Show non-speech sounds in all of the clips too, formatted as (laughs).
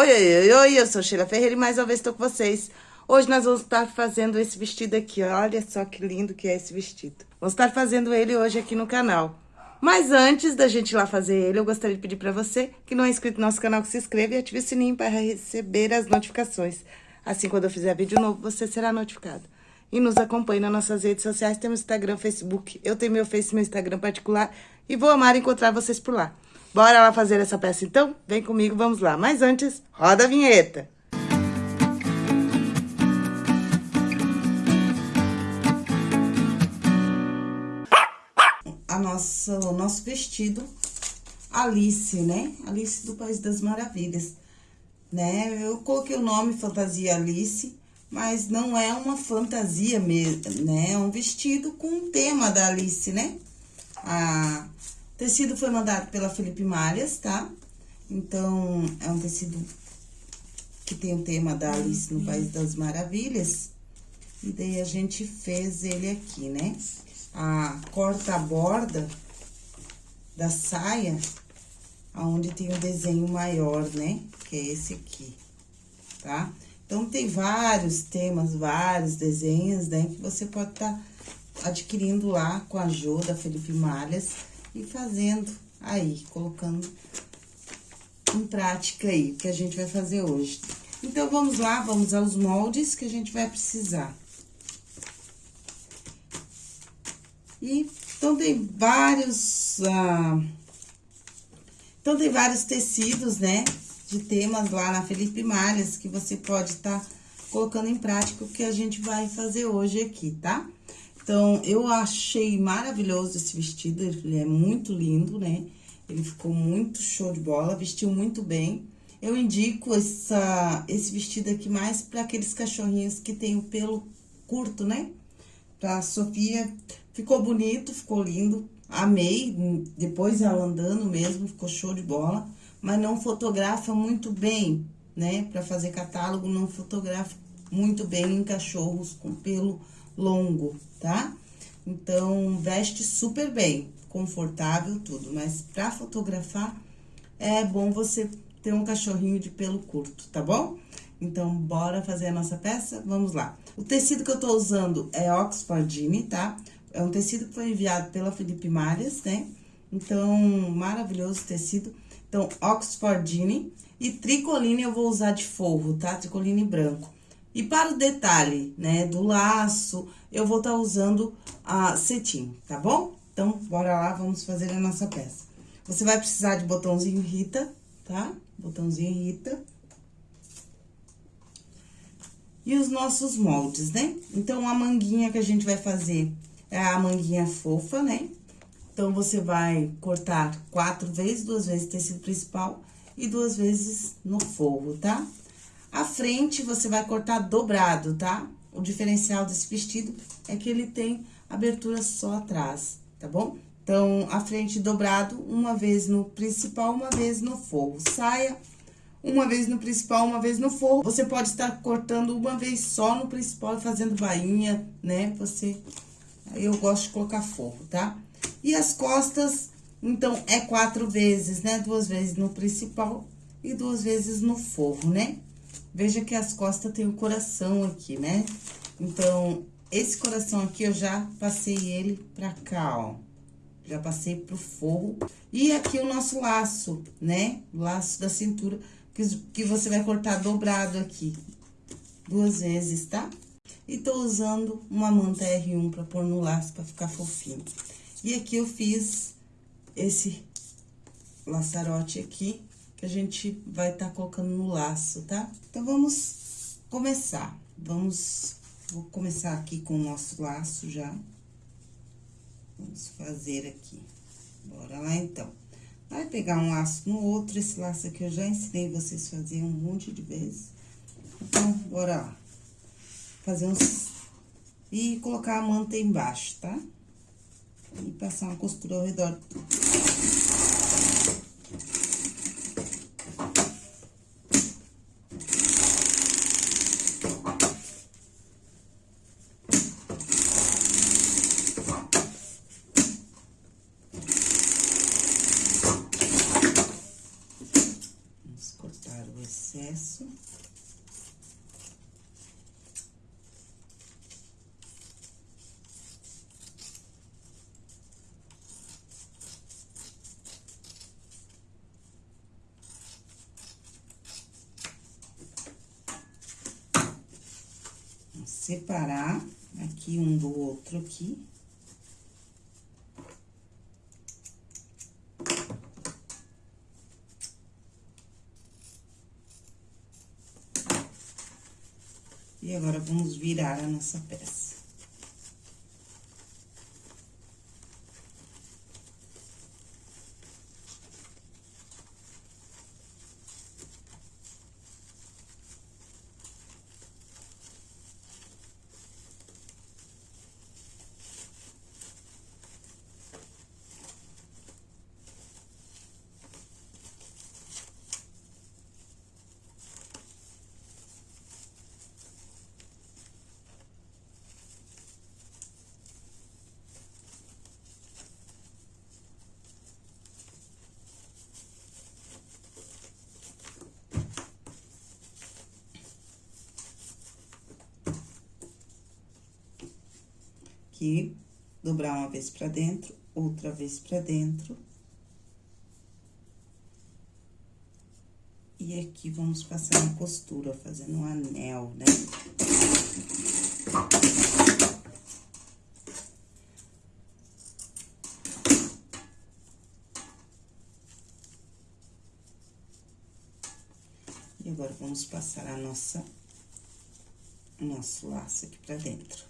Oi, oi, oi, oi, eu sou Sheila Ferreira e mais uma vez estou com vocês. Hoje nós vamos estar fazendo esse vestido aqui, olha só que lindo que é esse vestido. Vamos estar fazendo ele hoje aqui no canal. Mas antes da gente ir lá fazer ele, eu gostaria de pedir para você que não é inscrito no nosso canal, que se inscreva e ative o sininho para receber as notificações. Assim, quando eu fizer vídeo novo, você será notificado. E nos acompanhe nas nossas redes sociais, temos Instagram, Facebook. Eu tenho meu Face, meu Instagram particular e vou amar encontrar vocês por lá. Bora lá fazer essa peça então? Vem comigo, vamos lá. Mas antes, roda a vinheta. A nossa, o nosso vestido Alice, né? Alice do País das Maravilhas, né? Eu coloquei o nome Fantasia Alice, mas não é uma fantasia mesmo, né? É um vestido com o tema da Alice, né? A tecido foi mandado pela Felipe Malhas, tá? Então, é um tecido que tem o tema da Alice no País das Maravilhas. E daí, a gente fez ele aqui, né? A corta-borda da saia, aonde tem o desenho maior, né? Que é esse aqui, tá? Então, tem vários temas, vários desenhos, né? Que você pode estar tá adquirindo lá com a ajuda da Felipe Malhas e fazendo aí, colocando em prática aí, que a gente vai fazer hoje. Então, vamos lá, vamos aos moldes que a gente vai precisar. E, então, tem vários, ah, então, tem vários tecidos, né, de temas lá na Felipe Malhas, que você pode estar tá colocando em prática o que a gente vai fazer hoje aqui, tá? Então, eu achei maravilhoso esse vestido, ele é muito lindo, né? Ele ficou muito show de bola, vestiu muito bem. Eu indico essa, esse vestido aqui mais para aqueles cachorrinhos que tem o pelo curto, né? Pra Sofia, ficou bonito, ficou lindo, amei. Depois ela andando mesmo, ficou show de bola. Mas não fotografa muito bem, né? Pra fazer catálogo, não fotografa muito bem em cachorros com pelo longo, tá? Então, veste super bem, confortável, tudo. Mas pra fotografar, é bom você ter um cachorrinho de pelo curto, tá bom? Então, bora fazer a nossa peça? Vamos lá. O tecido que eu tô usando é Oxfordine, tá? É um tecido que foi enviado pela Felipe Malhas, né? Então, maravilhoso tecido. Então, Oxfordine e tricoline eu vou usar de forro, tá? Tricoline branco. E para o detalhe, né, do laço, eu vou estar tá usando a cetim, tá bom? Então, bora lá, vamos fazer a nossa peça. Você vai precisar de botãozinho Rita, tá? Botãozinho Rita. E os nossos moldes, né? Então, a manguinha que a gente vai fazer é a manguinha fofa, né? Então, você vai cortar quatro vezes, duas vezes tecido principal e duas vezes no forro, tá? A frente, você vai cortar dobrado, tá? O diferencial desse vestido é que ele tem abertura só atrás, tá bom? Então, a frente dobrado, uma vez no principal, uma vez no forro. Saia, uma vez no principal, uma vez no forro. Você pode estar cortando uma vez só no principal e fazendo bainha, né? Você... Eu gosto de colocar forro, tá? E as costas, então, é quatro vezes, né? Duas vezes no principal e duas vezes no forro, né? Veja que as costas tem o um coração aqui, né? Então, esse coração aqui, eu já passei ele pra cá, ó. Já passei pro forro. E aqui o nosso laço, né? Laço da cintura, que, que você vai cortar dobrado aqui. Duas vezes, tá? E tô usando uma manta R1 pra pôr no laço, pra ficar fofinho. E aqui eu fiz esse laçarote aqui, que a gente vai estar tá colocando no laço, tá? Então, vamos começar. Vamos, vou começar aqui com o nosso laço já. Vamos fazer aqui. Bora lá, então. Vai pegar um laço no outro, esse laço aqui eu já ensinei vocês a fazer um monte de vezes. Então, bora lá. Fazer uns... E colocar a manta embaixo, tá? E passar uma costura ao redor do excesso. Separar aqui um do outro aqui. E agora, vamos virar a nossa peça. Aqui, dobrar uma vez pra dentro, outra vez pra dentro. E aqui, vamos passar uma costura, fazendo um anel, né? E agora, vamos passar a nossa, nosso laço aqui pra dentro.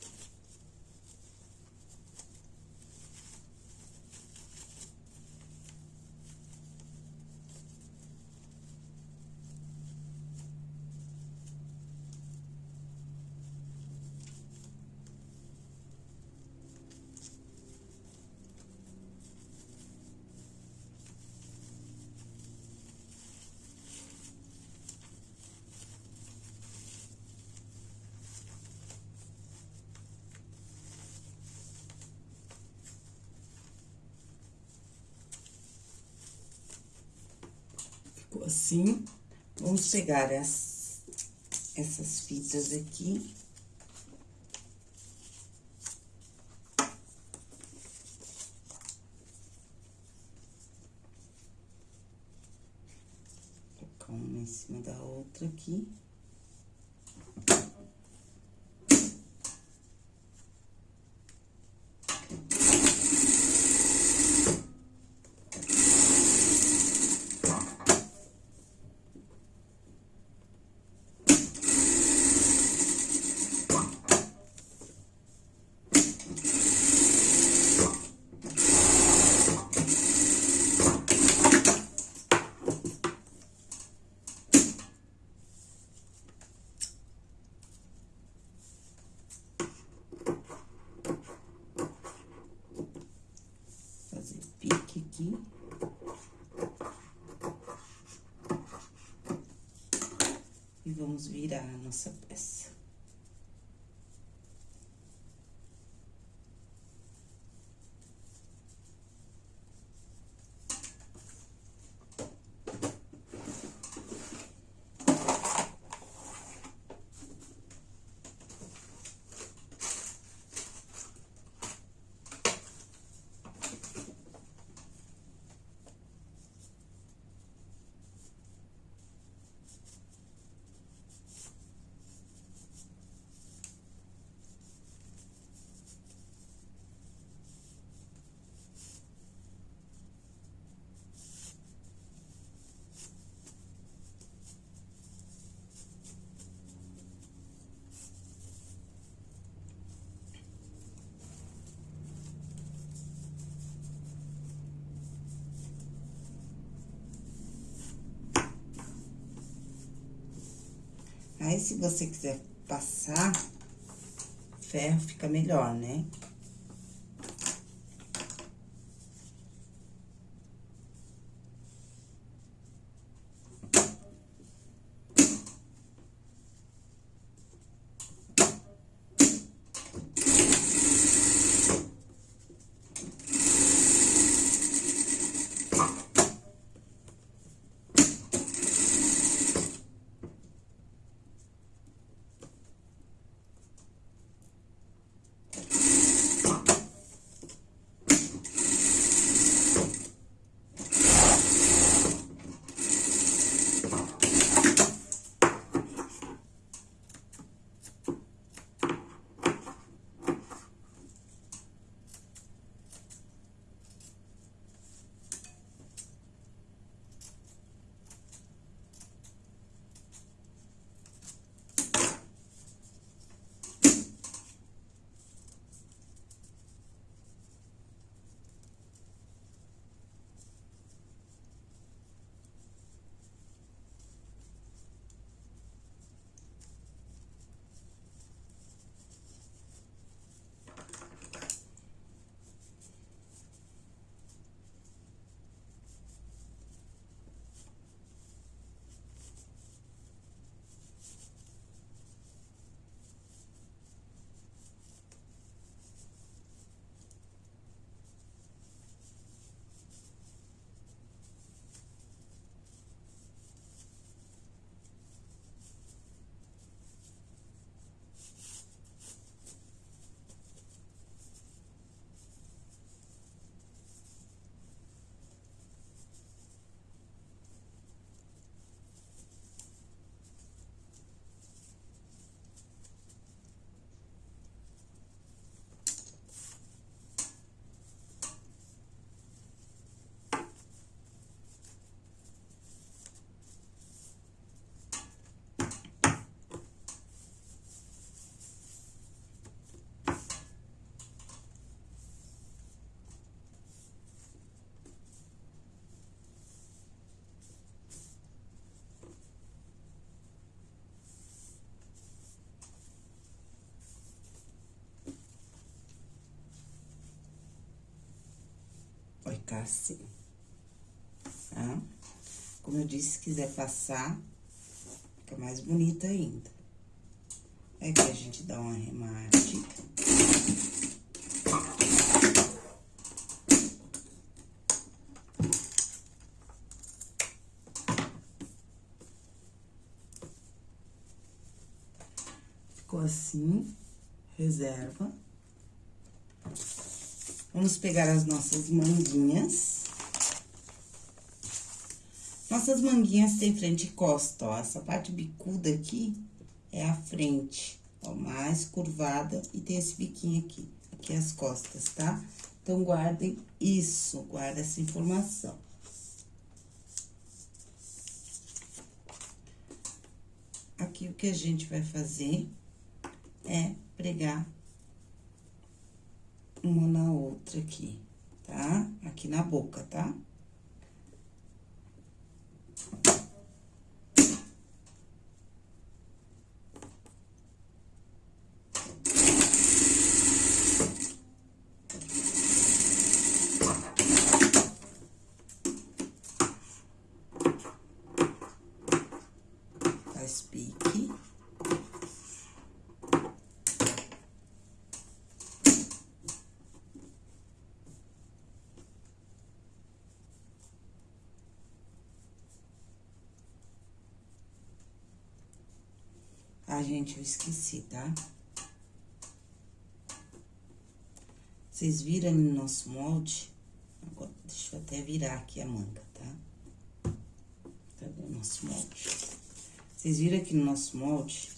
Assim. Vamos pegar as, essas fitas aqui. Colocar uma em cima da outra aqui. Vamos virar a nossa peça. Aí, se você quiser passar ferro, fica melhor, né? Assim, tá? Como eu disse, se quiser passar, fica mais bonita ainda. Aqui a gente dá um arremate. Ficou assim, reserva. Vamos pegar as nossas manguinhas. Nossas manguinhas têm frente e costa, ó. Essa parte bicuda aqui é a frente, ó, mais curvada e tem esse biquinho aqui. Aqui as costas, tá? Então, guardem isso, guarda essa informação. Aqui, o que a gente vai fazer é pregar uma na outra aqui, tá? Aqui na boca, tá? Ah, gente, eu esqueci, tá? Vocês viram no nosso molde? Agora, deixa eu até virar aqui a manga, tá? Cadê o nosso molde? Vocês viram aqui no nosso molde?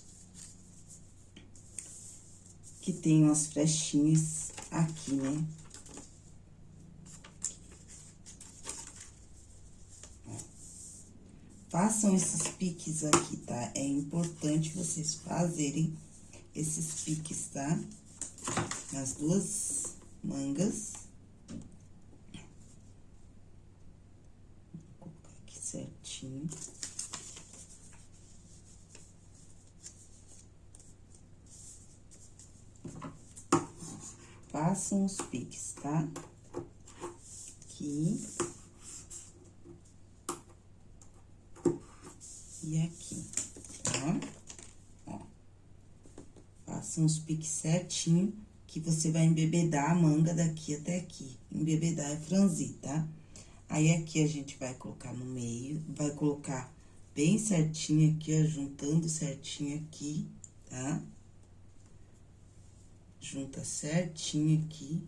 Que tem umas flechinhas aqui, né? Façam esses piques aqui, tá? É importante vocês fazerem esses piques, tá? Nas duas mangas. Vou colocar aqui certinho. Façam os piques, tá? Aqui. E aqui, tá? Ó. Faça uns piques certinho, que você vai embebedar a manga daqui até aqui. Embebedar é franzir, tá? Aí, aqui a gente vai colocar no meio, vai colocar bem certinho aqui, ó, juntando certinho aqui, tá? Junta certinho aqui.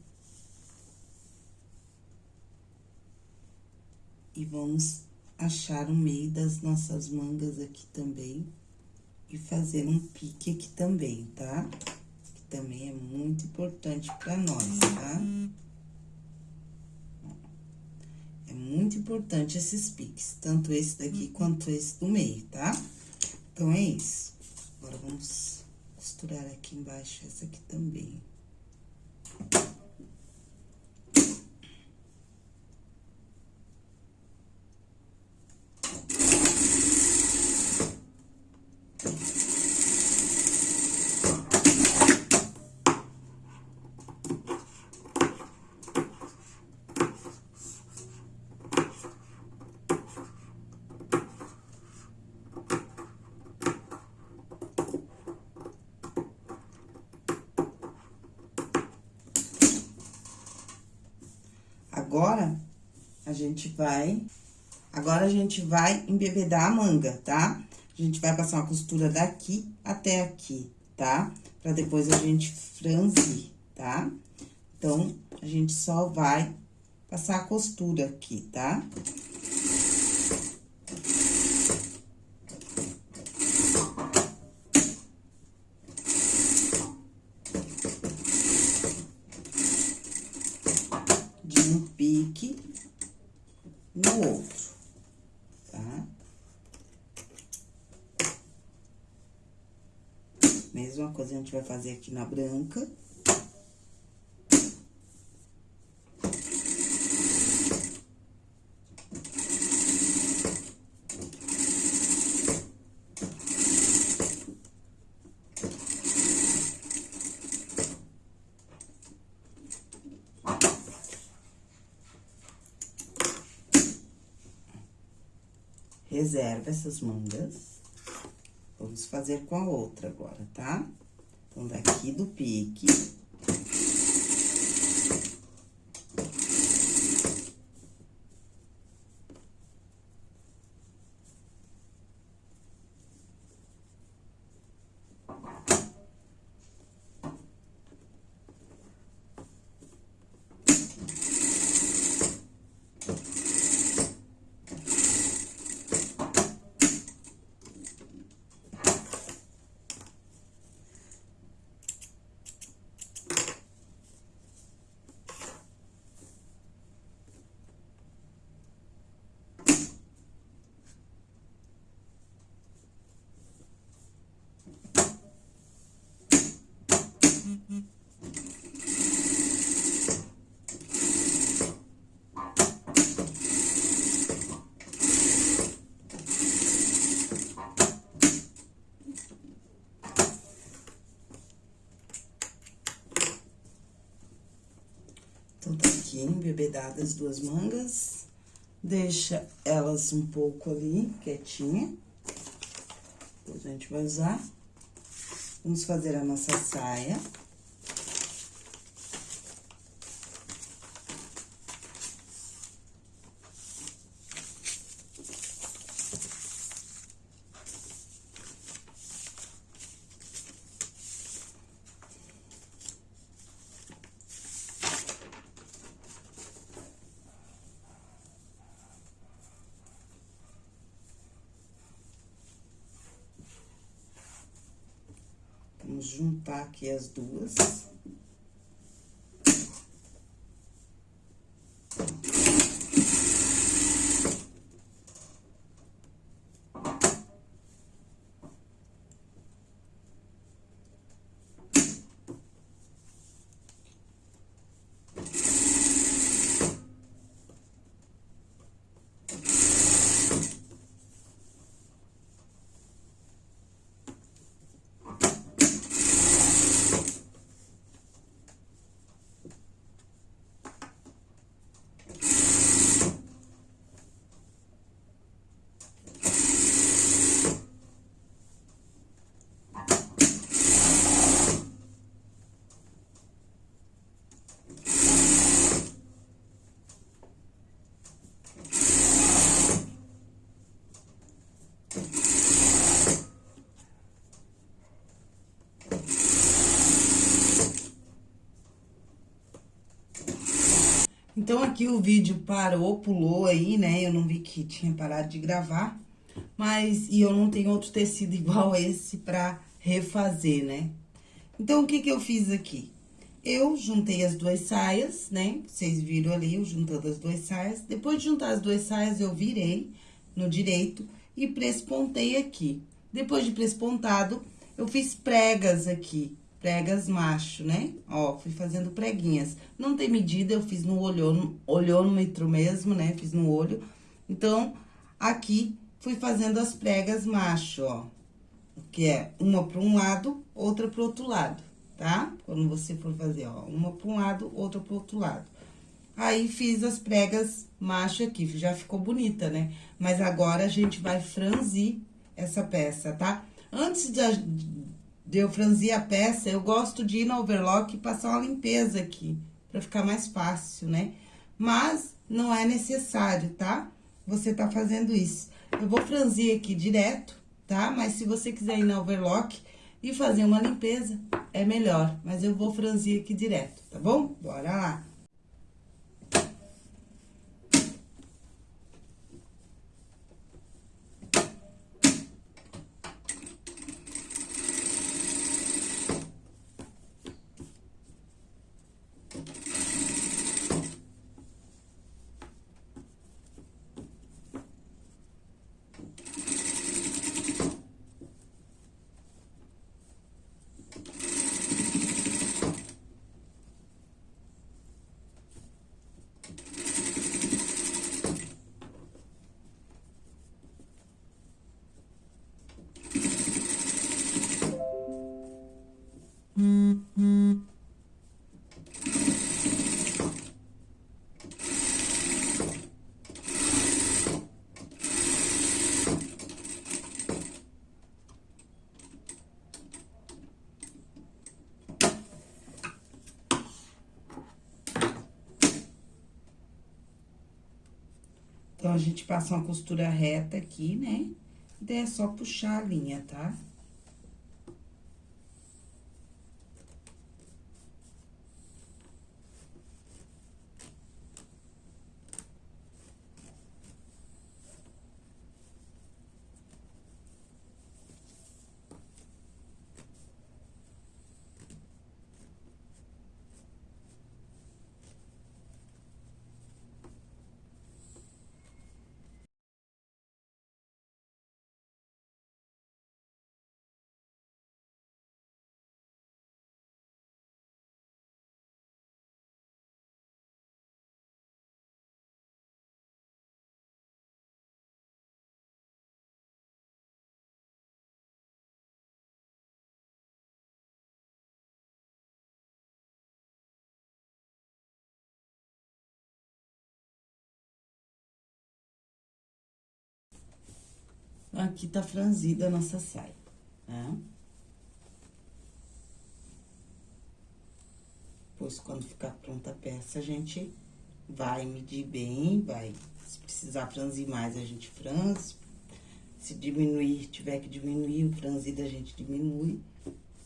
E vamos achar o meio das nossas mangas aqui também. E fazer um pique aqui também, tá? Que também é muito importante pra nós, tá? É muito importante esses piques, tanto esse daqui quanto esse do meio, tá? Então, é isso. Agora, vamos costurar aqui embaixo essa aqui também. Agora, a gente vai... Agora, a gente vai embebedar a manga, tá? A gente vai passar uma costura daqui até aqui, tá? Pra depois a gente franzir, tá? Então, a gente só vai passar a costura aqui, tá? Tá? gente vai fazer aqui na branca. reserva essas mangas. Vamos fazer com a outra agora, tá? Tá? Então, daqui do pique... Então, tá aqui embebedadas as duas mangas. Deixa elas um pouco ali, quietinha. Depois a gente vai usar. Vamos fazer a nossa saia. Vamos juntar aqui as duas. Então, aqui o vídeo parou, pulou aí, né? Eu não vi que tinha parado de gravar. Mas, e eu não tenho outro tecido (laughs) igual esse pra refazer, né? Então, o que que eu fiz aqui? Eu juntei as duas saias, né? Vocês viram ali, eu juntando as duas saias. Depois de juntar as duas saias, eu virei no direito e prespontei aqui. Depois de prespontado, eu fiz pregas aqui pregas macho, né? Ó, fui fazendo preguinhas. Não tem medida, eu fiz no olhômetro, olhômetro mesmo, né? Fiz no olho. Então, aqui, fui fazendo as pregas macho, ó. Que é uma para um lado, outra para outro lado, tá? Quando você for fazer, ó, uma para um lado, outra para outro lado. Aí, fiz as pregas macho aqui, já ficou bonita, né? Mas agora, a gente vai franzir essa peça, tá? Antes de, de eu franzir a peça, eu gosto de ir no overlock e passar uma limpeza aqui, pra ficar mais fácil, né? Mas não é necessário, tá? Você tá fazendo isso. Eu vou franzir aqui direto, tá? Mas se você quiser ir no overlock e fazer uma limpeza, é melhor. Mas eu vou franzir aqui direto, tá bom? Bora lá! Então, a gente passa uma costura reta aqui, né? E daí é só puxar a linha, tá? Tá? Aqui tá franzida a nossa saia, né? Depois, quando ficar pronta a peça, a gente vai medir bem, vai... Se precisar franzir mais, a gente franze. Se diminuir, tiver que diminuir o franzido, a gente diminui.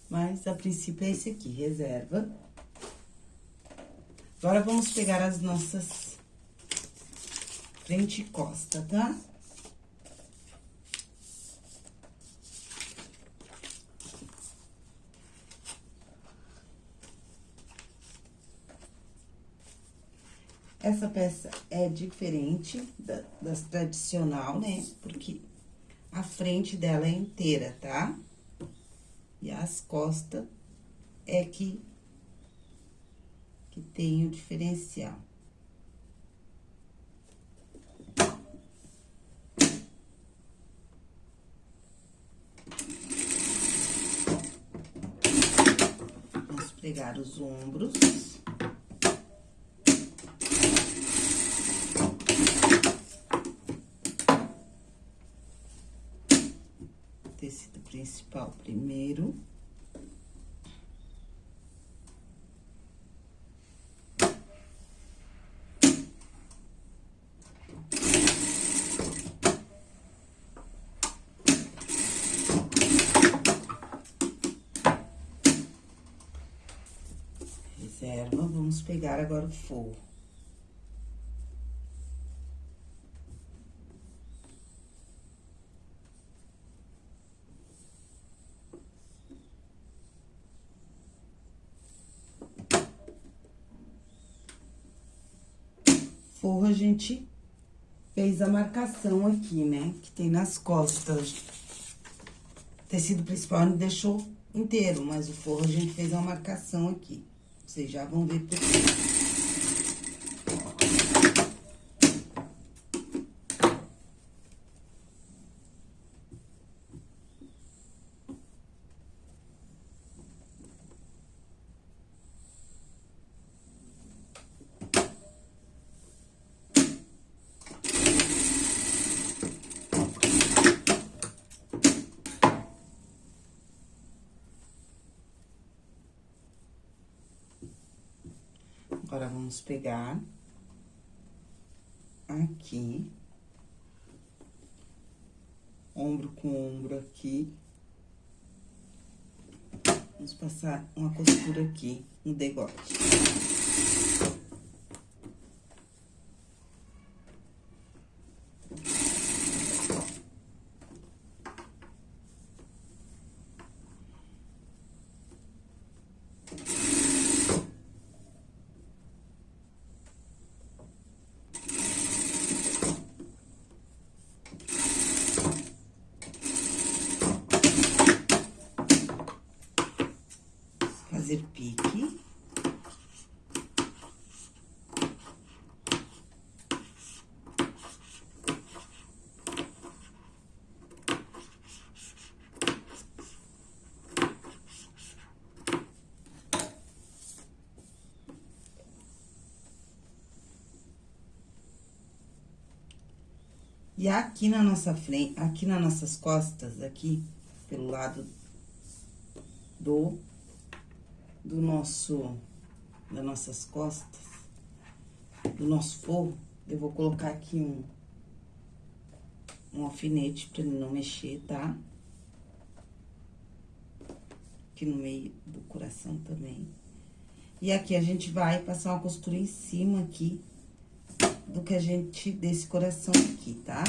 Mas, a princípio, é esse aqui, reserva. Agora, vamos pegar as nossas frente e costa, tá? Tá? Essa peça é diferente da, das tradicional, né? Porque a frente dela é inteira, tá? E as costas é que, que tem o diferencial. Vamos pegar os ombros. Principal primeiro. Reserva, vamos pegar agora o forro. Forro, a gente fez a marcação aqui, né? Que tem nas costas. O tecido principal a gente deixou inteiro, mas o forro a gente fez uma marcação aqui. Vocês já vão ver por quê. Agora, vamos pegar aqui, ombro com ombro aqui. Vamos passar uma costura aqui no degote. fazer pique. E aqui na nossa frente, aqui nas nossas costas, aqui, pelo lado do do nosso, das nossas costas, do nosso forro, eu vou colocar aqui um, um alfinete pra ele não mexer, tá? Aqui no meio do coração também. E aqui a gente vai passar uma costura em cima aqui do que a gente, desse coração aqui, tá?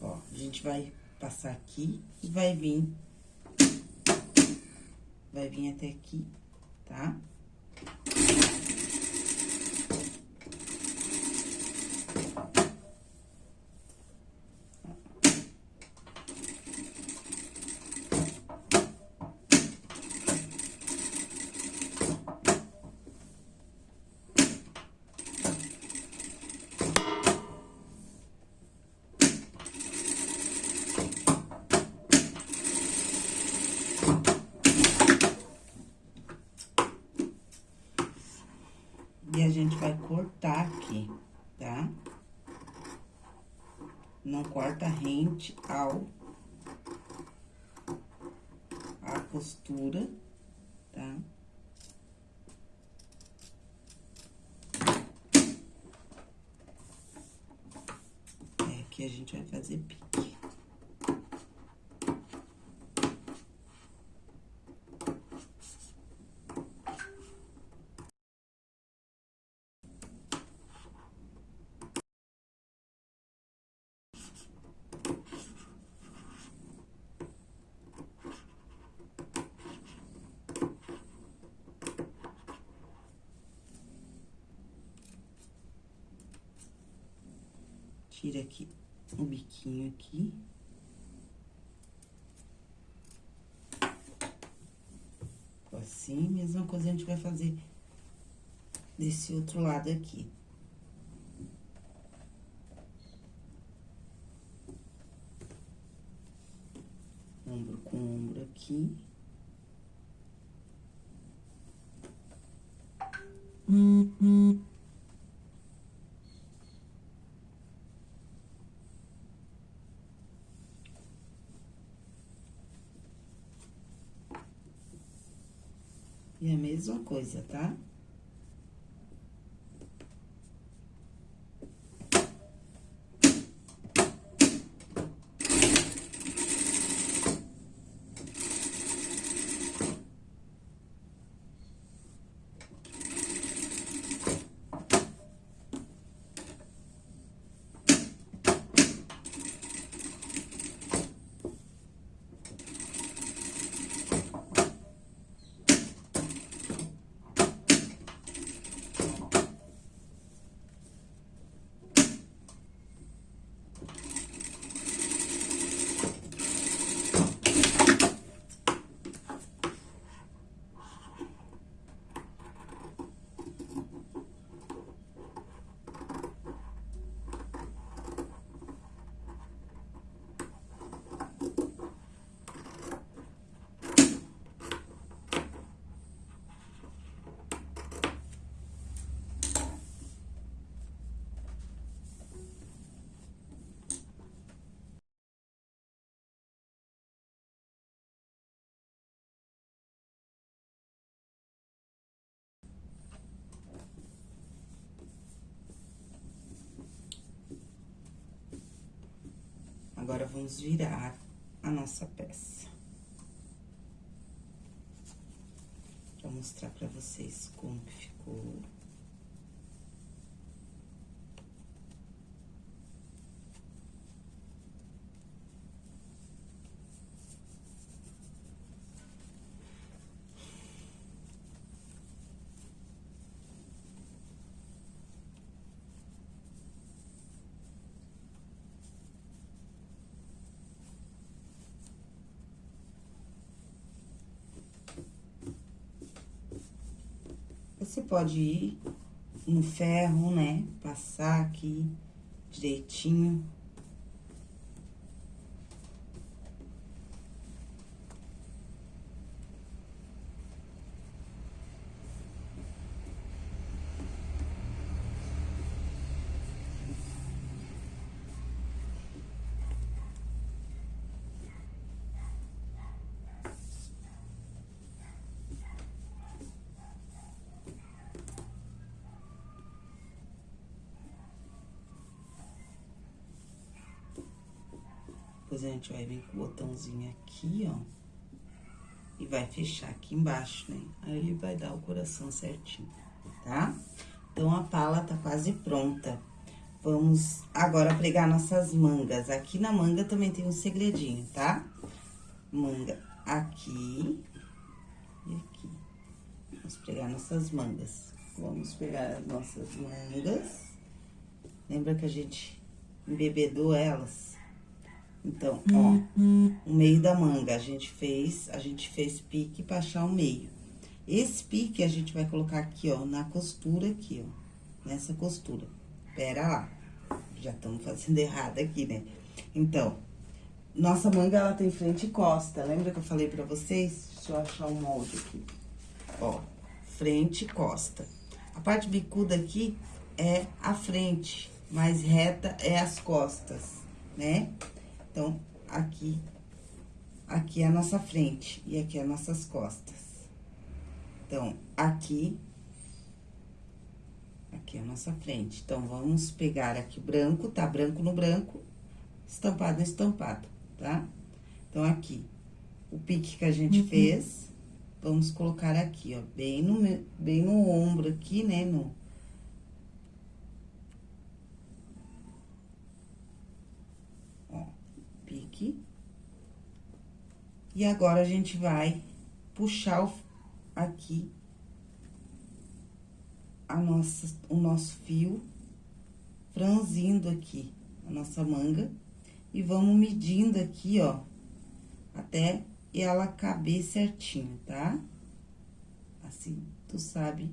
Ó, a gente vai passar aqui e vai vir, vai vir até aqui, tá? E a gente vai cortar aqui, tá? Não ao... A costura, tá? É, aqui a gente vai fazer pique. Tira aqui o biquinho aqui. Assim, mesma coisa a gente vai fazer desse outro lado aqui. E a mesma coisa, tá? Agora, vamos virar a nossa peça. Pra mostrar pra vocês como que ficou. Pode ir no ferro, né? Passar aqui direitinho. Depois a gente vai vir com o botãozinho aqui, ó. E vai fechar aqui embaixo, né? Aí ele vai dar o coração certinho, tá? Então, a pala tá quase pronta. Vamos agora pregar nossas mangas. Aqui na manga também tem um segredinho, tá? Manga aqui e aqui. Vamos pregar nossas mangas. Vamos pegar as nossas mangas. Lembra que a gente embebedou elas? Então, ó, o meio da manga a gente fez, a gente fez pique pra achar o meio. Esse pique a gente vai colocar aqui, ó, na costura aqui, ó, nessa costura. Pera lá, já estamos fazendo (laughs) errado aqui, né? Então, nossa manga, ela tem frente e costa. Lembra que eu falei pra vocês? Deixa eu achar o molde aqui. Ó, frente e costa. A parte bicuda aqui é a frente, mais reta é as costas, né? Então, aqui, aqui é a nossa frente e aqui é nossas costas. Então, aqui, aqui é a nossa frente. Então, vamos pegar aqui branco, tá? Branco no branco, estampado no estampado, tá? Então, aqui, o pique que a gente uhum. fez, vamos colocar aqui, ó, bem no, bem no ombro aqui, né, no... Ó, pique. E agora, a gente vai puxar o, aqui a nossa, o nosso fio, franzindo aqui a nossa manga. E vamos medindo aqui, ó, até ela caber certinho, tá? Assim, tu sabe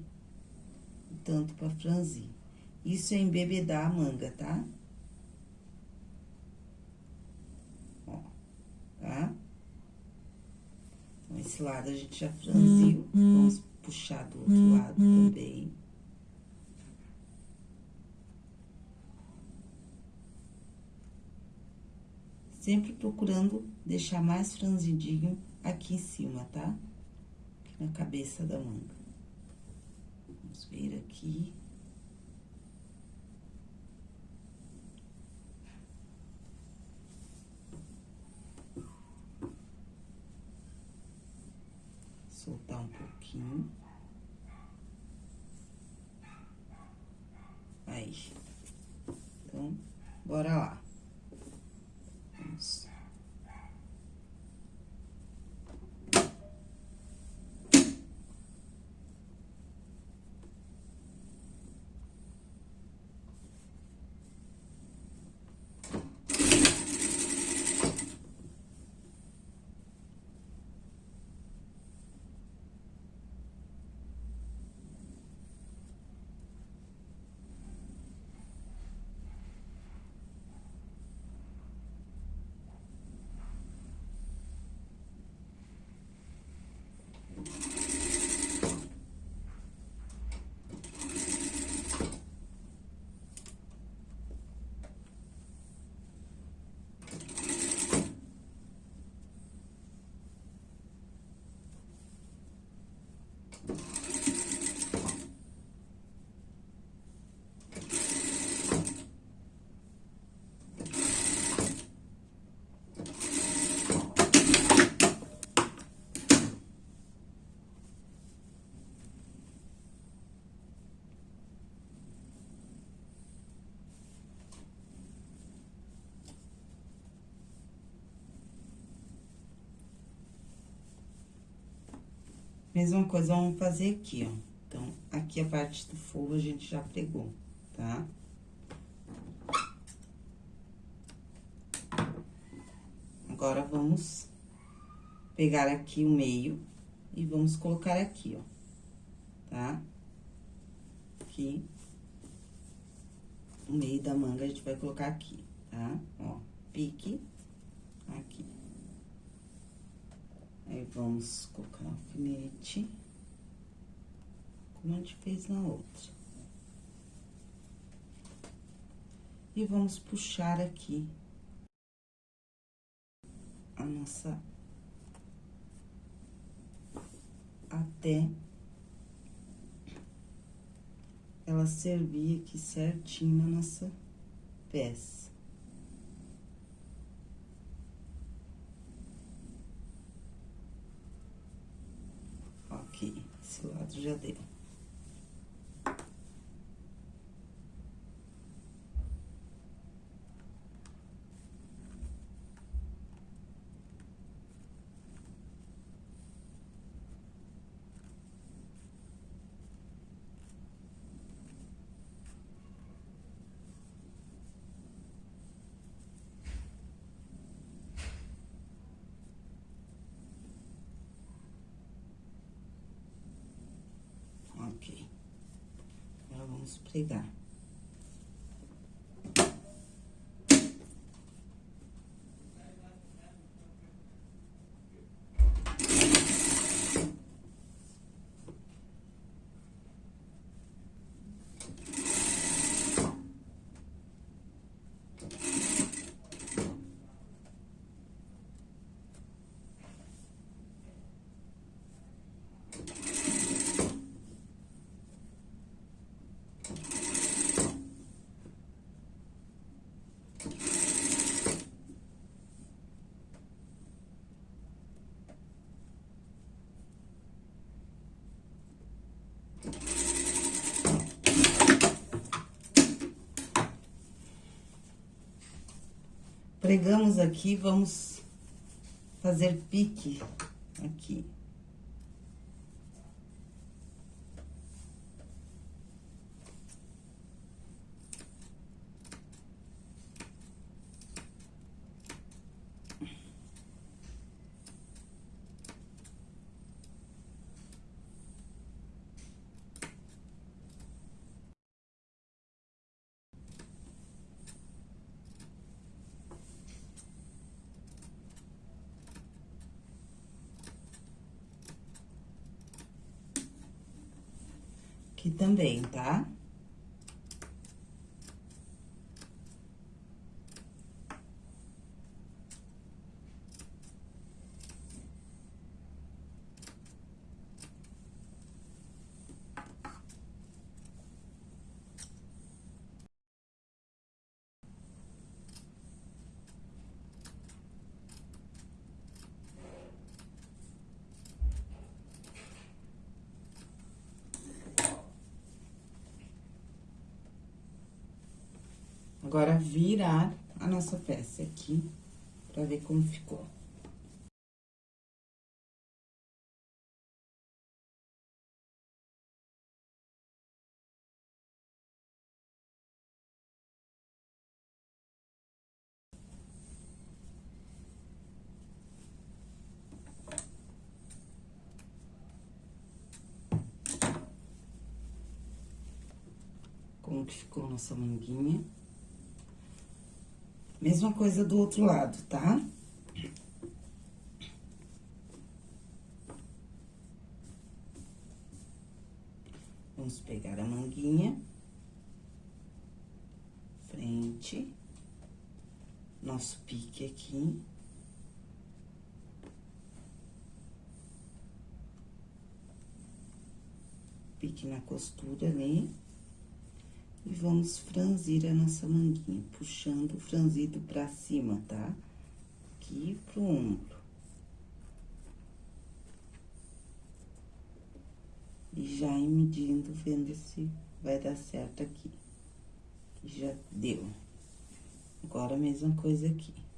o tanto pra franzir. Isso é embebedar a manga, tá? Ó, tá? Esse lado a gente já franziu. Vamos puxar do outro lado também. Sempre procurando deixar mais franzidinho aqui em cima, tá? Aqui na cabeça da manga. Vamos ver aqui. Soltar um pouquinho. Aí. Então, bora lá. Mesma coisa, vamos fazer aqui, ó. Então, aqui a parte do forro a gente já pregou, tá? Agora, vamos pegar aqui o meio e vamos colocar aqui, ó, tá? Aqui, o meio da manga a gente vai colocar aqui, tá? Ó, pique aqui. Aí, vamos colocar um alfinete, como a gente fez na outra. E vamos puxar aqui a nossa... Até ela servir aqui certinho na nossa peça. Esse lado já deu. Ok. Agora, vamos Pregamos aqui, vamos fazer pique aqui. Aqui também, tá? Agora, virar a nossa peça aqui, pra ver como ficou. Como que ficou nossa manguinha. Mesma coisa do outro lado, tá? Vamos pegar a manguinha. Frente. Nosso pique aqui. Pique na costura ali. E vamos franzir a nossa manguinha, puxando o franzido pra cima, tá? Aqui pro ombro. E já ir medindo, vendo se vai dar certo aqui. Já deu. Agora, a mesma coisa aqui.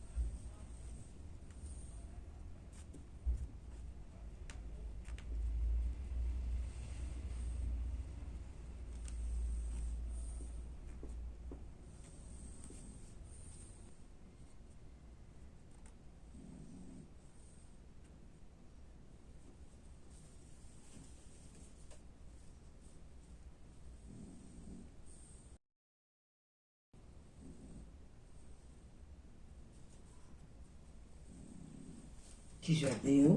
Que já deu.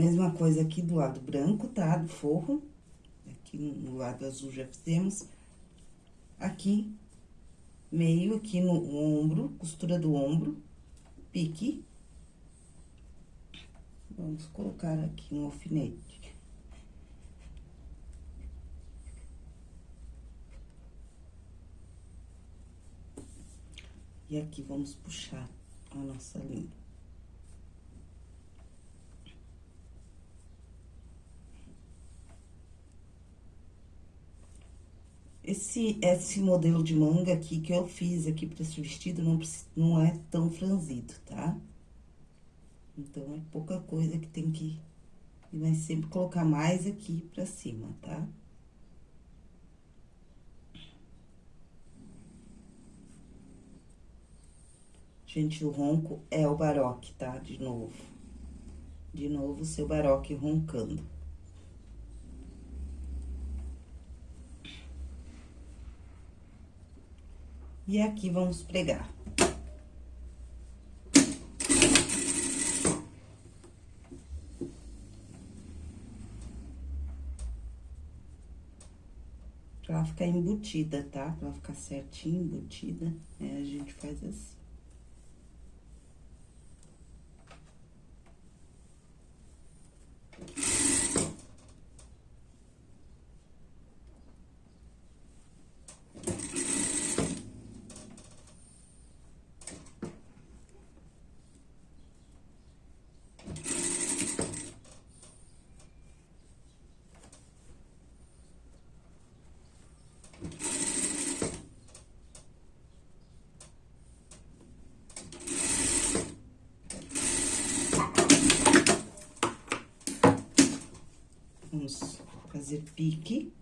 Mesma coisa aqui do lado branco, tá? Do forro. Aqui no lado azul já fizemos. Aqui, meio aqui no ombro, costura do ombro, pique. Vamos colocar aqui um alfinete. E aqui vamos puxar a nossa linha. Esse, esse modelo de manga aqui que eu fiz aqui pra esse vestido não, não é tão franzido, tá? Então, é pouca coisa que tem que... E vai sempre colocar mais aqui pra cima, tá? Gente, o ronco é o baroque, tá? De novo. De novo, o seu baroque roncando. E aqui vamos pregar. Pra ela ficar embutida, tá? Pra ela ficar certinho, embutida, é, a gente faz assim. Vamos fazer pique.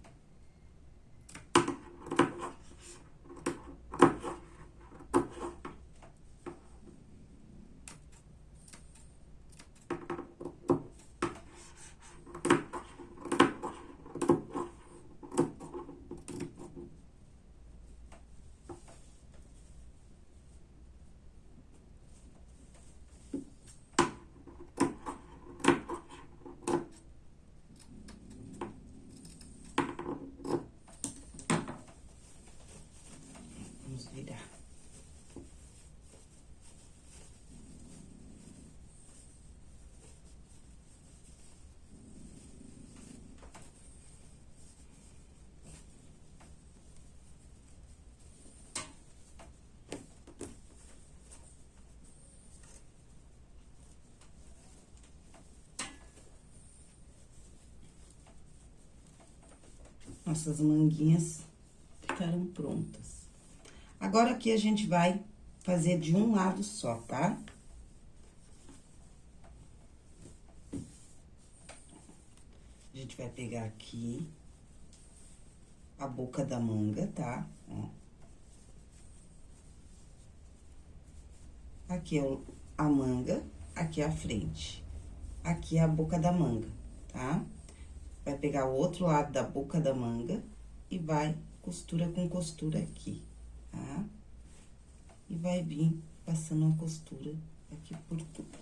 Nossas manguinhas ficaram prontas. Agora, aqui a gente vai fazer de um lado só, tá? A gente vai pegar aqui a boca da manga, tá? Ó. Aqui é a manga, aqui é a frente. Aqui é a boca da manga, tá? Vai pegar o outro lado da boca da manga e vai costura com costura aqui, tá? E vai vir passando a costura aqui por tudo.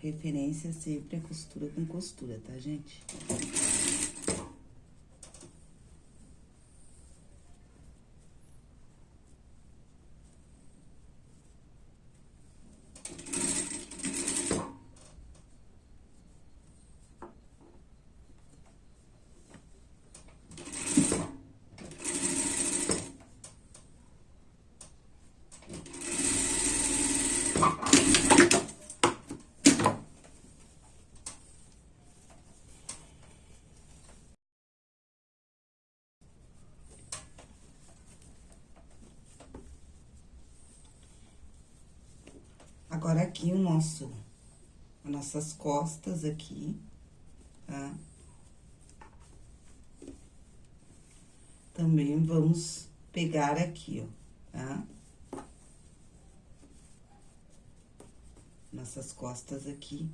Referência sempre a costura com costura, tá, gente? Agora, aqui, o nosso, as nossas costas aqui, tá? Também vamos pegar aqui, ó, tá? Nossas costas aqui,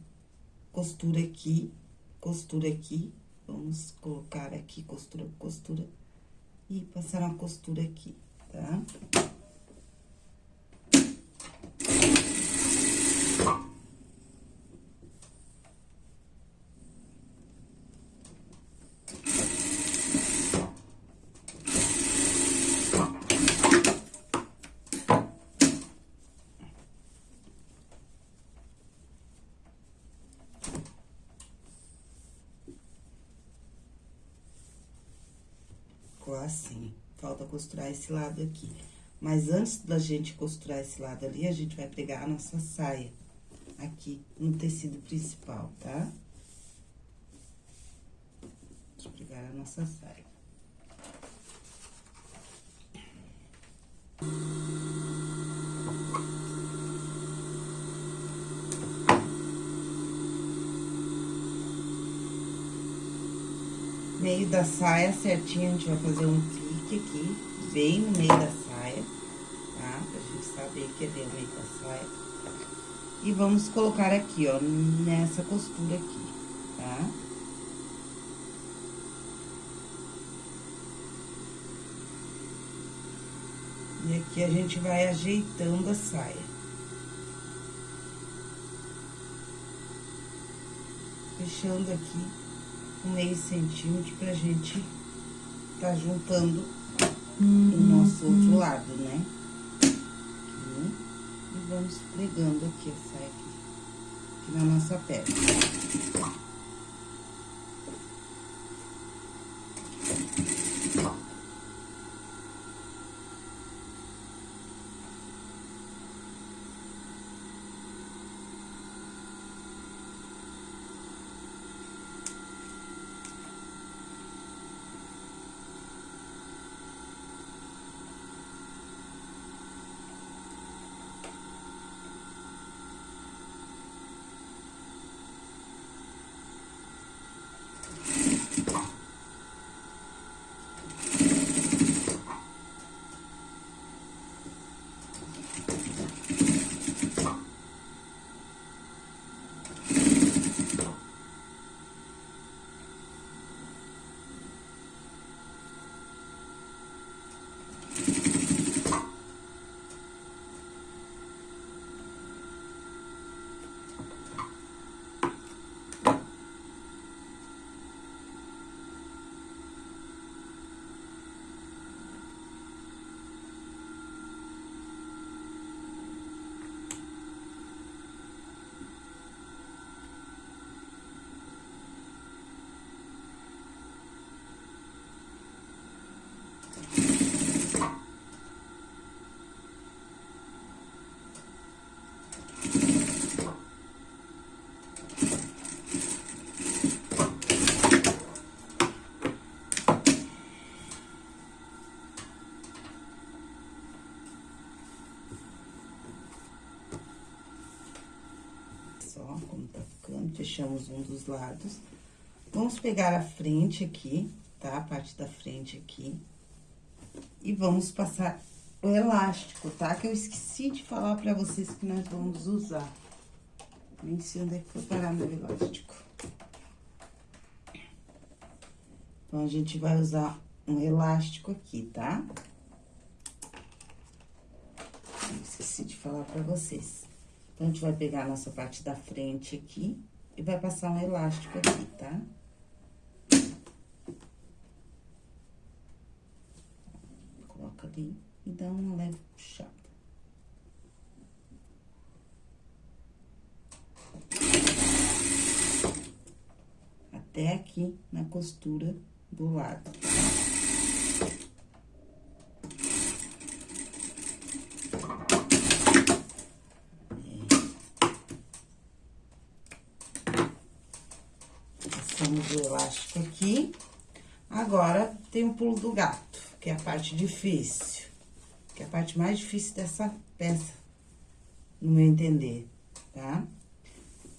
costura aqui costura aqui, vamos colocar aqui costura costura e passar uma costura aqui, tá? ficou assim. Falta costurar esse lado aqui. Mas antes da gente costurar esse lado ali, a gente vai pegar a nossa saia aqui no tecido principal, tá? Eu pegar a nossa saia. meio da saia certinho, a gente vai fazer um aqui, bem no meio da saia, tá? Pra gente saber que é bem no meio da saia. E vamos colocar aqui, ó, nessa costura aqui, tá? E aqui a gente vai ajeitando a saia. Fechando aqui um meio centímetro pra gente tá juntando. O nosso outro lado, né? Aqui, e vamos pregando aqui, essa aqui, aqui na nossa peça. Fechamos um dos lados. Vamos pegar a frente aqui, tá? A parte da frente aqui. E vamos passar o elástico, tá? Que eu esqueci de falar pra vocês que nós vamos usar. Nem sei onde é que foi parar meu elástico. Então, a gente vai usar um elástico aqui, tá? Eu esqueci de falar pra vocês. Então, a gente vai pegar a nossa parte da frente aqui e vai passar um elástico aqui, tá? Coloca ali e dá uma leve puxada. Até aqui na costura do lado, tá? Passamos o elástico aqui. Agora, tem o pulo do gato, que é a parte difícil. Que é a parte mais difícil dessa peça, no meu entender, tá?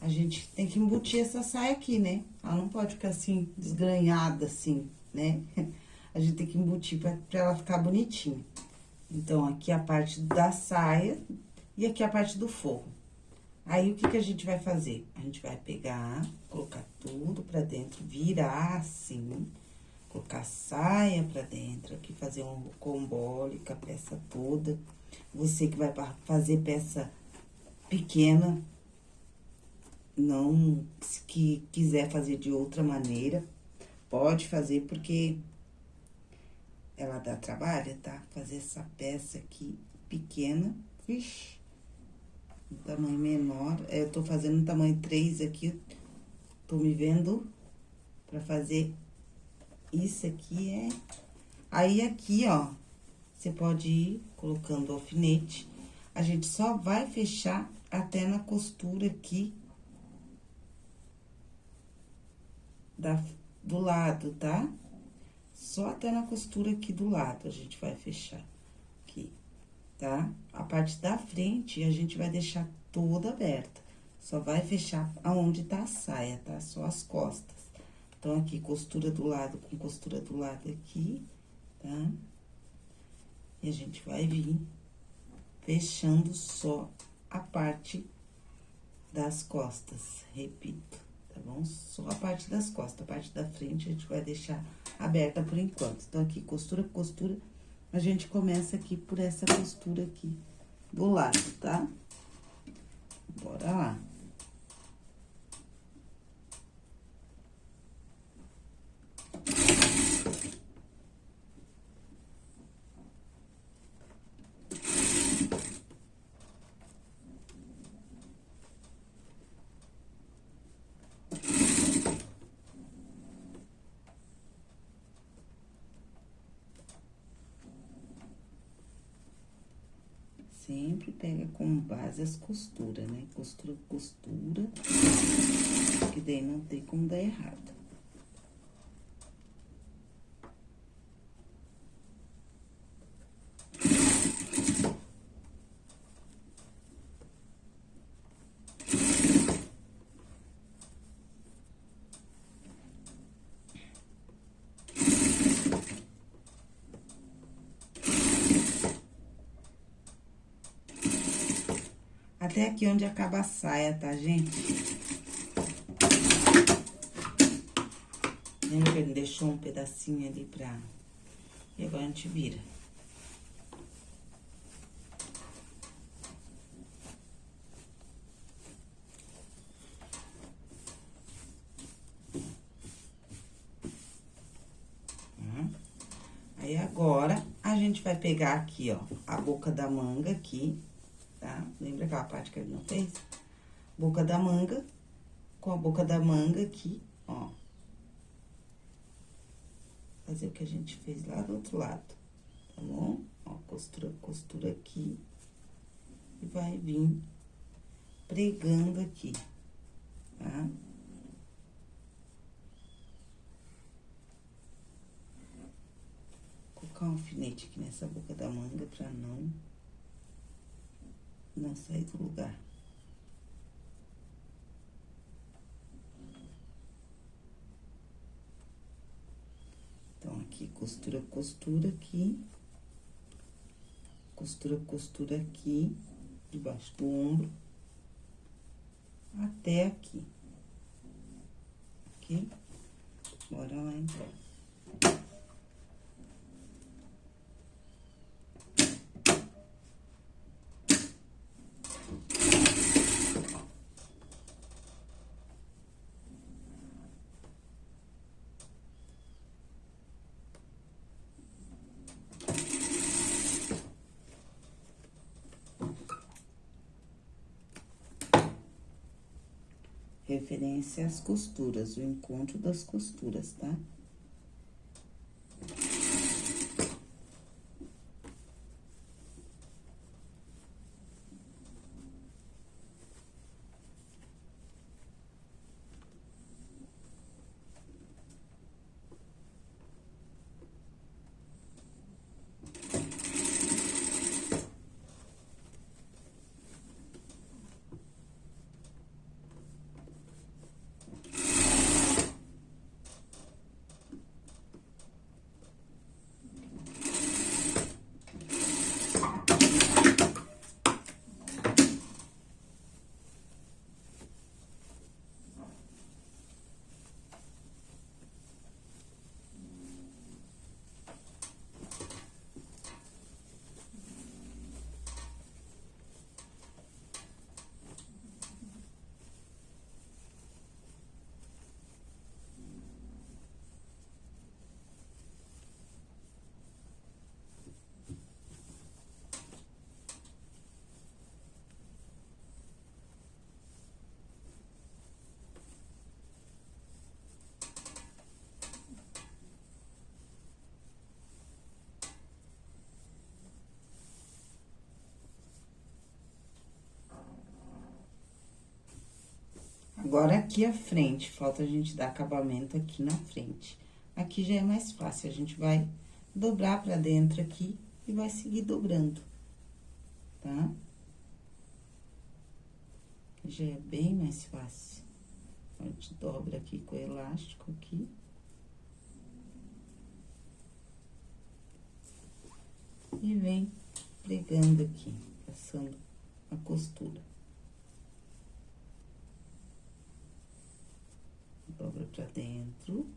A gente tem que embutir essa saia aqui, né? Ela não pode ficar assim, desgranhada assim, né? (laughs) A gente tem que embutir pra, pra ela ficar bonitinha. Então, aqui a parte da saia e aqui a parte do forro. Aí, o que que a gente vai fazer? A gente vai pegar, colocar tudo pra dentro, virar assim, colocar saia pra dentro, aqui fazer um combole com a peça toda. Você que vai fazer peça pequena, não, que quiser fazer de outra maneira, pode fazer, porque ela dá trabalho, tá? Fazer essa peça aqui pequena, vixi, um tamanho menor. É, eu tô fazendo um tamanho 3 aqui, tô me vendo pra fazer isso aqui é... Aí, aqui, ó, você pode ir colocando o alfinete. A gente só vai fechar até na costura aqui da, do lado, tá? Só até na costura aqui do lado a gente vai fechar aqui, tá? A parte da frente a gente vai deixar toda aberta. Só vai fechar aonde tá a saia, tá? Só as costas. Então, aqui, costura do lado com costura do lado aqui, tá? E a gente vai vir fechando só a parte das costas, repito, tá bom? Só a parte das costas, a parte da frente a gente vai deixar aberta por enquanto. Então, aqui, costura, costura, a gente começa aqui por essa costura aqui do lado, tá? Bora lá. sempre pega como base as costuras, né? Costura, costura, que daí não tem como dar errado. Até aqui onde acaba a saia, tá, gente? Lembra que ele deixou um pedacinho ali pra... E agora a gente vira. Hum. Aí, agora, a gente vai pegar aqui, ó, a boca da manga aqui, Lembra aquela parte que ele não fez? Boca da manga, com a boca da manga aqui, ó. Fazer o que a gente fez lá do outro lado, tá bom? Ó, costura, costura aqui. E vai vir pregando aqui, tá? Colocar um alfinete aqui nessa boca da manga pra não não sair do lugar. Então, aqui, costura, costura aqui. Costura, costura aqui, debaixo do ombro. Até aqui. Ok? Bora lá, então. Referência às costuras, o encontro das costuras, tá? Agora, aqui a frente, falta a gente dar acabamento aqui na frente. Aqui já é mais fácil, a gente vai dobrar pra dentro aqui e vai seguir dobrando, tá? Já é bem mais fácil. A gente dobra aqui com o elástico aqui. E vem pregando aqui, passando a costura. Dobra pra dentro.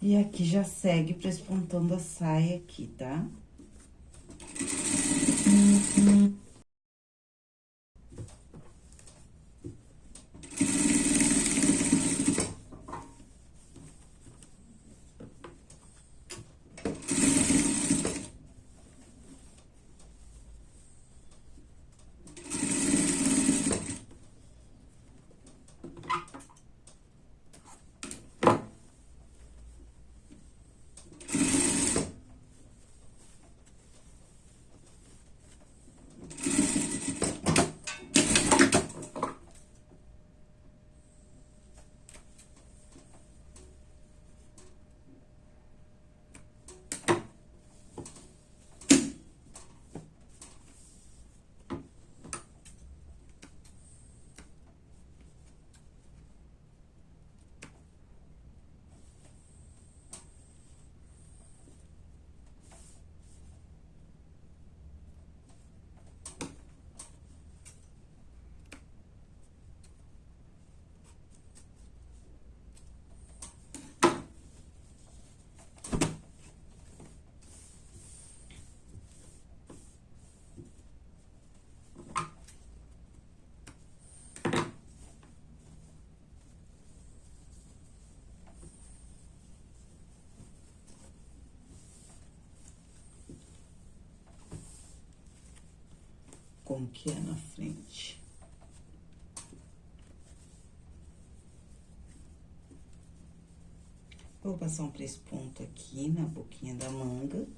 E aqui já segue para esse pontão da saia aqui, tá? Como que é na frente. Vou passar um três pontos aqui na boquinha da manga.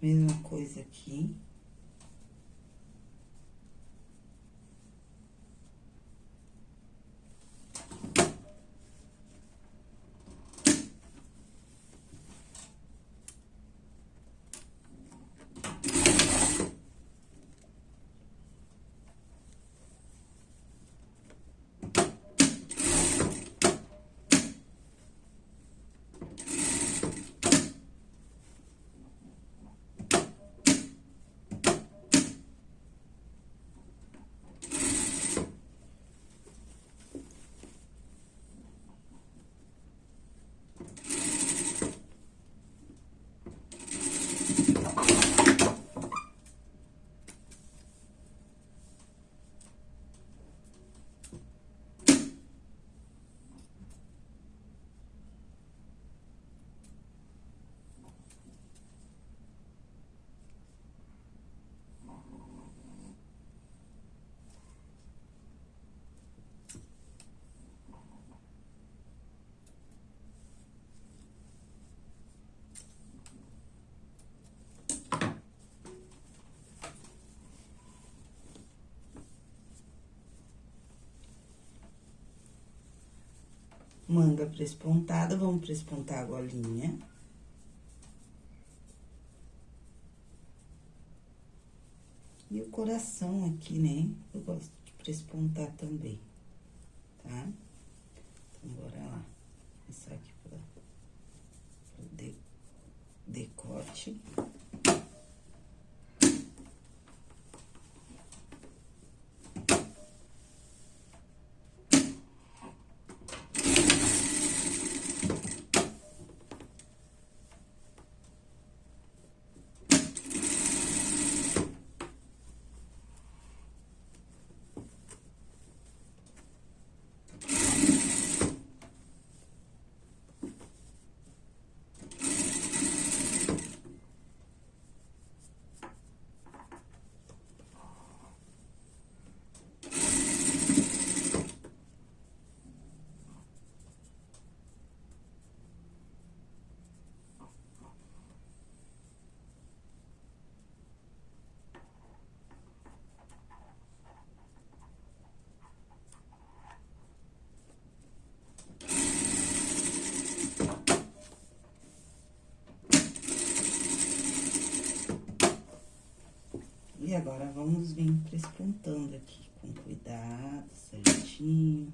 Mesma coisa aqui. Manga prespontada, vamos prespontar a golinha. E o coração aqui, né? Eu gosto de prespontar também, tá? Então, bora lá. Começar aqui pra, pra de, decote. E agora, vamos vir prespontando aqui com cuidado, certinho.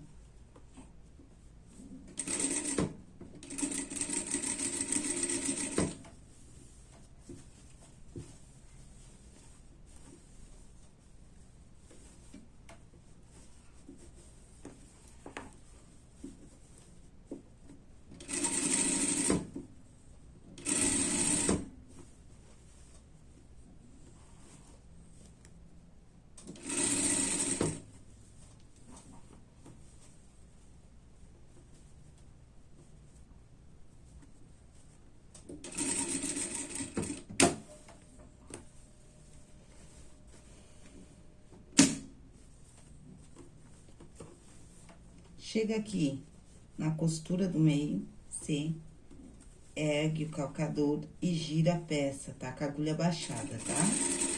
Chega aqui na costura do meio, C, ergue o calcador e gira a peça, tá? Com a agulha baixada, tá?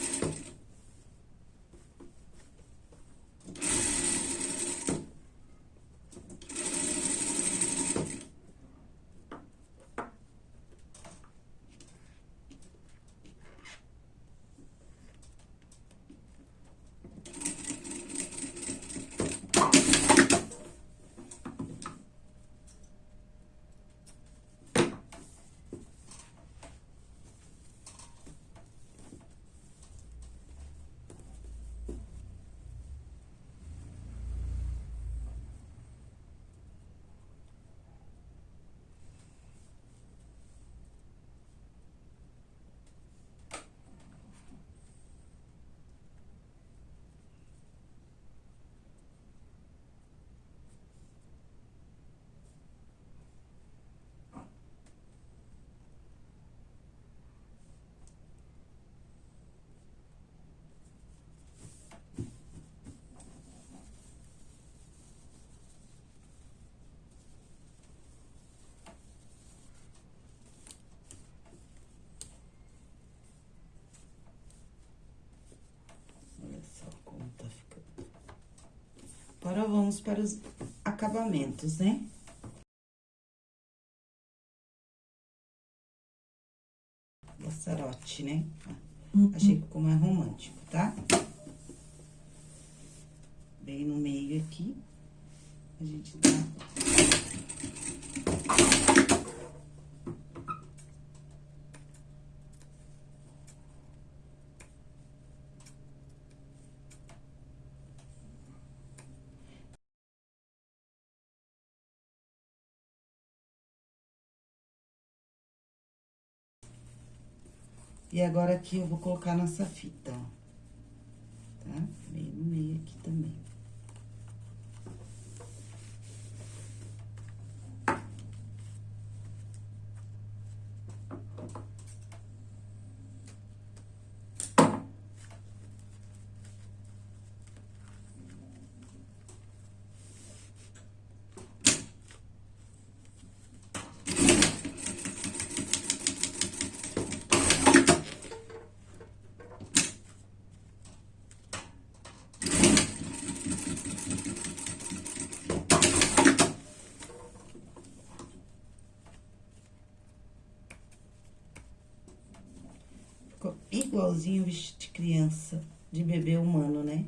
Agora, vamos para os acabamentos, né? Laçarote, né? Uhum. Achei que ficou mais romântico, tá? Bem no meio aqui, a gente dá... E agora, aqui, eu vou colocar nossa fita, ó. Tá? Bem no meio aqui também. Igualzinho vestido de criança, de bebê humano, né?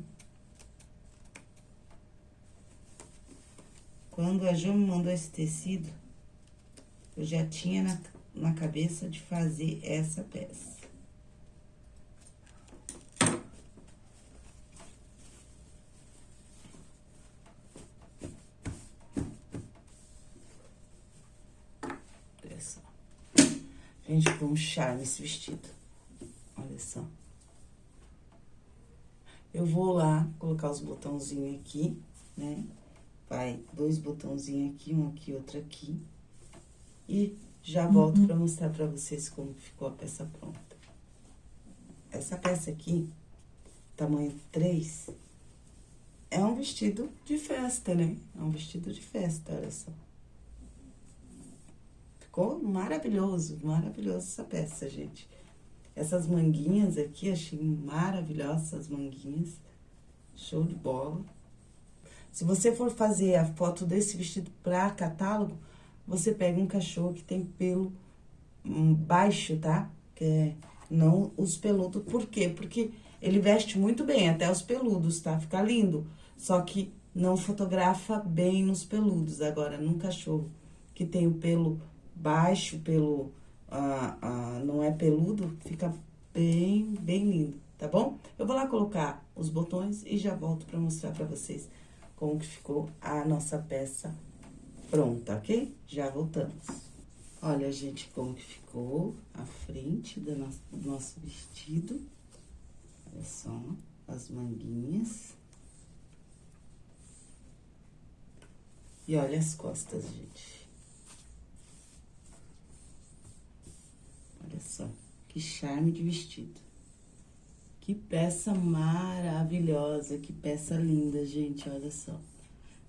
Quando a Jo me mandou esse tecido, eu já tinha na, na cabeça de fazer essa peça. Gente, ficou um charme esse vestido. Eu vou lá colocar os botãozinhos aqui, né? vai dois botãozinhos aqui, um aqui, outro aqui. E já volto uhum. pra mostrar pra vocês como ficou a peça pronta. Essa peça aqui, tamanho 3, é um vestido de festa, né? É um vestido de festa, olha só. Ficou maravilhoso, maravilhoso essa peça, gente. Essas manguinhas aqui, achei maravilhosas as manguinhas. Show de bola. Se você for fazer a foto desse vestido para catálogo, você pega um cachorro que tem pelo hum, baixo, tá? Que é, não os peludos. Por quê? Porque ele veste muito bem, até os peludos, tá? Fica lindo. Só que não fotografa bem nos peludos. Agora, num cachorro que tem o pelo baixo, pelo... Não é peludo, fica bem, bem lindo, tá bom? Eu vou lá colocar os botões e já volto pra mostrar pra vocês como que ficou a nossa peça pronta, ok? Já voltamos. Olha, gente, como que ficou a frente do nosso, do nosso vestido. Olha só, as manguinhas. E olha as costas, gente. Só, que charme de vestido. Que peça maravilhosa, que peça linda, gente, olha só.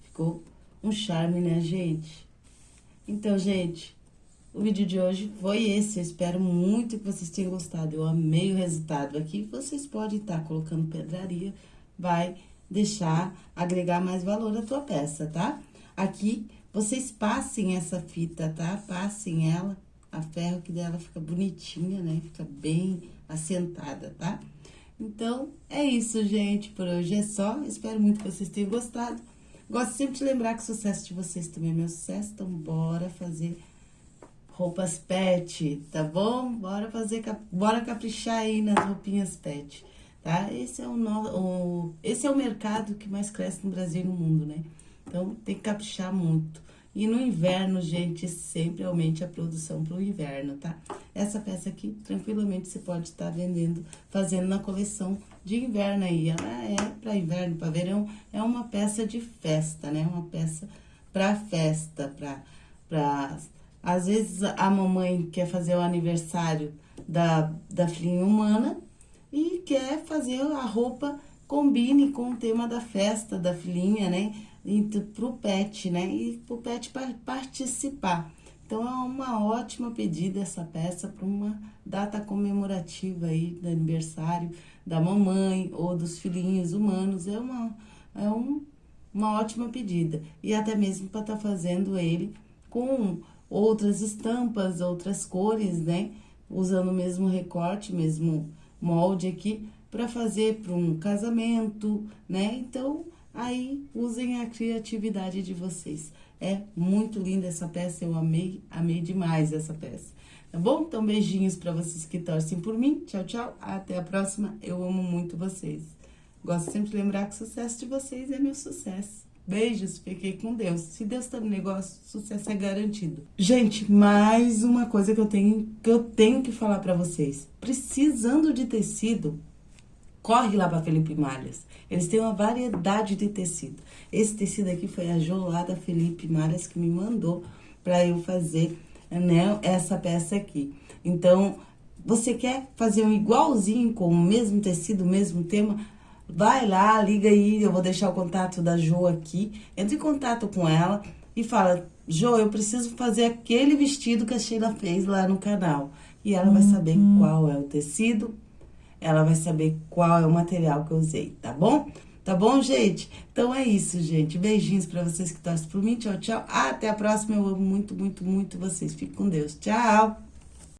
Ficou um charme, né, gente? Então, gente, o vídeo de hoje foi esse. Eu espero muito que vocês tenham gostado. Eu amei o resultado. Aqui vocês podem estar colocando pedraria, vai deixar, agregar mais valor à tua peça, tá? Aqui, vocês passem essa fita, tá? Passem ela, a ferro que dela fica bonitinha, né? Fica bem assentada, tá? Então, é isso, gente. Por hoje é só. Espero muito que vocês tenham gostado. Gosto sempre de lembrar que o sucesso de vocês também é meu sucesso. Então, bora fazer roupas pet, tá bom? Bora fazer, bora caprichar aí nas roupinhas pet, tá? Esse é o, no, o, esse é o mercado que mais cresce no Brasil e no mundo, né? Então, tem que caprichar muito. E no inverno, gente, sempre aumente a produção para o inverno, tá? Essa peça aqui, tranquilamente, você pode estar tá vendendo, fazendo na coleção de inverno aí. Ela é para inverno, para verão, é uma peça de festa, né? Uma peça para festa, para... Pra... Às vezes, a mamãe quer fazer o aniversário da, da filhinha humana e quer fazer a roupa combine com o tema da festa da filhinha, né? Para o pet, né? E para o pet participar. Então, é uma ótima pedida essa peça para uma data comemorativa aí do aniversário da mamãe ou dos filhinhos humanos. É uma, é um, uma ótima pedida. E até mesmo para estar tá fazendo ele com outras estampas, outras cores, né? Usando o mesmo recorte, mesmo molde aqui, para fazer para um casamento, né? Então, aí usem a criatividade de vocês. É muito linda essa peça, eu amei, amei demais essa peça. Tá bom? Então, beijinhos para vocês que torcem por mim. Tchau, tchau. Até a próxima. Eu amo muito vocês. Gosto sempre de lembrar que o sucesso de vocês é meu sucesso. Beijos, fiquei com Deus. Se Deus tá no negócio, sucesso é garantido. Gente, mais uma coisa que eu tenho que, eu tenho que falar para vocês. Precisando de tecido, corre lá para Felipe Malhas. Eles têm uma variedade de tecido. Esse tecido aqui foi a Jolada Felipe Malhas que me mandou para eu fazer né, essa peça aqui. Então, você quer fazer um igualzinho com o mesmo tecido, o mesmo tema? Vai lá, liga aí, eu vou deixar o contato da Jo aqui. Entre em contato com ela e fala, Jo, eu preciso fazer aquele vestido que a Sheila fez lá no canal. E ela vai saber uhum. qual é o tecido, ela vai saber qual é o material que eu usei, tá bom? Tá bom, gente? Então é isso, gente. Beijinhos pra vocês que torcem por mim. Tchau, tchau. Até a próxima. Eu amo muito, muito, muito vocês. Fique com Deus. Tchau!